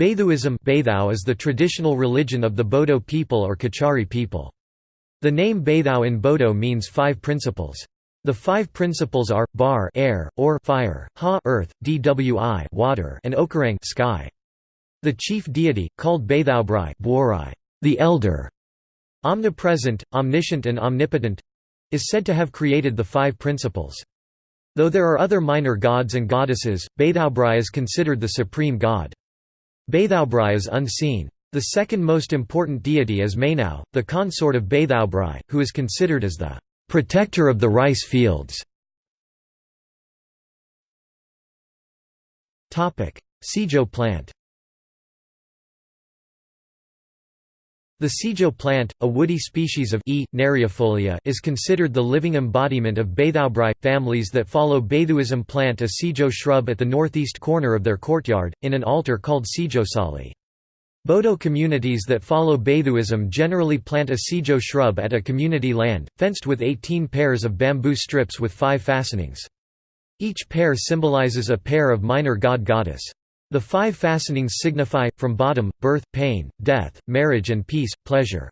Baithuism is the traditional religion of the Bodo people or Kachari people. The name Baithau in Bodo means five principles. The five principles are, bar air, or fire, ha earth, dwi water, and okarang sky. The chief deity, called Baithaubrai the elder, omnipresent, omniscient and omnipotent, is said to have created the five principles. Though there are other minor gods and goddesses, Baithaubrai is considered the supreme god. Baithaubrai is unseen. The second most important deity is Mainau, the consort of Baithaubrai, who is considered as the protector of the rice fields. Sijo plant The Sijo plant, a woody species of E. neriifolia, is considered the living embodiment of Baithaubrai. Families that follow Baithuism plant a Sijo shrub at the northeast corner of their courtyard, in an altar called Sijosali. Bodo communities that follow Baithuism generally plant a Sijo shrub at a community land, fenced with 18 pairs of bamboo strips with five fastenings. Each pair symbolizes a pair of minor god-goddess. The five fastenings signify, from bottom, birth, pain, death, marriage and peace, pleasure.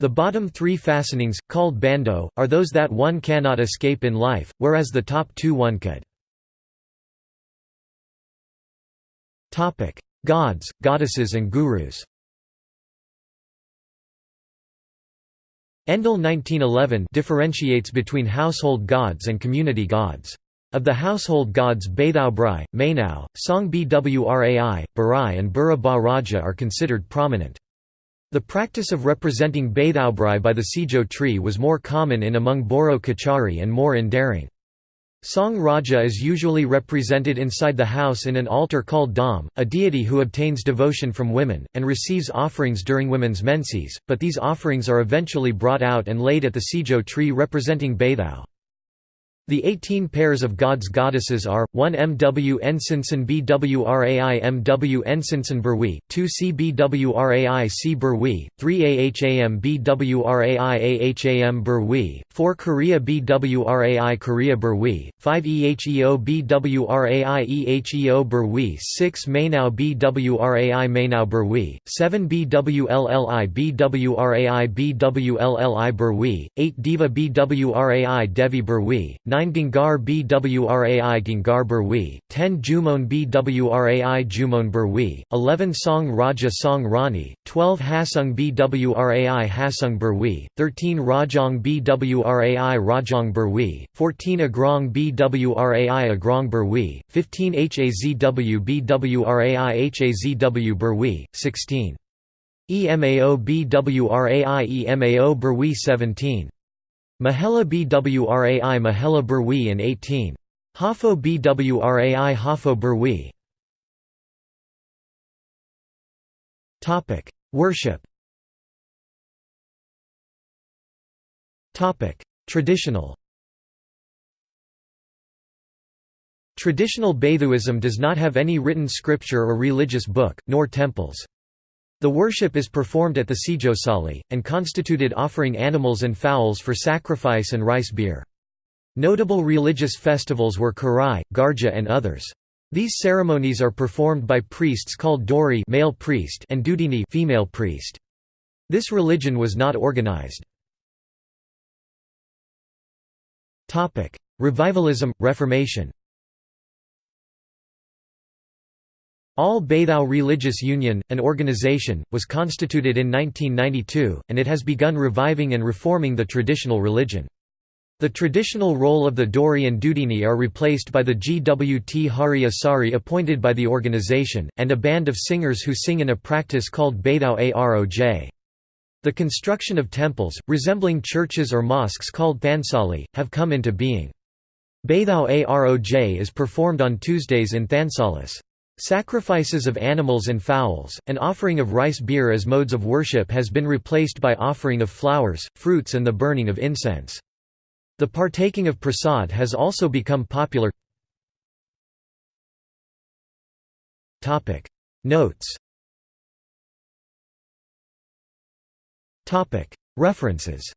The bottom three fastenings, called bando, are those that one cannot escape in life, whereas the top two one could. Gods, goddesses and gurus Endle 1911 differentiates between household gods and community gods. Of the household gods Baithaubrai, Mainau, Song Bwrai, Barai and Bura Ba Raja are considered prominent. The practice of representing Baithaubrai by the Sijo tree was more common in among Boro Kachari and more endearing. Song Raja is usually represented inside the house in an altar called Dam, a deity who obtains devotion from women, and receives offerings during women's menses, but these offerings are eventually brought out and laid at the Sijo tree representing Baithau. The 18 pairs of gods goddesses are, 1 MW Ensinson BWRAI MW Ensinson Berwi, 2 CBWRAI C Berwi, 3 AHAM BWRAI AHAM Berwi, 4 Korea BWRAI Korea Berwi, 5 EHEO BWRAI EHEO Berwi 6 Mainau BWRAI Mainau Berwi, 7 BWLLI BWRAI BWLLI Berwi, 8 Diva BWRAI Devi Berwi, 9 9 Gingar Bwrai Gingar Burwi, 10 Jumon Bwrai Jumon Burwi, 11 Song Raja Song Rani, 12 Hasung Bwrai Hasung Burwi, 13 Rajong Bwrai Rajong Burwi, 14 Agrong Bwrai Agrong Burwi, 15 Hazw Bwrai Hazw Burwi, 16 EMAO Bwrai EMAO Burwi. 17 Mahela Bwrai Mahela Burwi in 18. Hafo Bwrai Hafo Burwi Worship Traditional Traditional Baithuism does not have any written scripture or religious book, nor temples. The worship is performed at the Sijosali, and constituted offering animals and fowls for sacrifice and rice beer. Notable religious festivals were Kherai, Garja and others. These ceremonies are performed by priests called Dori male priest and Dudini female priest. This religion was not organized. Revivalism, Reformation All Baithau Religious Union, an organization, was constituted in 1992, and it has begun reviving and reforming the traditional religion. The traditional role of the Dori and Dudini are replaced by the GWT Hari Asari appointed by the organization, and a band of singers who sing in a practice called Baithau Aroj. The construction of temples, resembling churches or mosques called Thansali, have come into being. Baithau Aroj is performed on Tuesdays in Thansalis. Sacrifices of animals and fowls, and offering of rice beer as modes of worship has been replaced by offering of flowers, fruits and the burning of incense. The partaking of prasad has also become popular. Notes References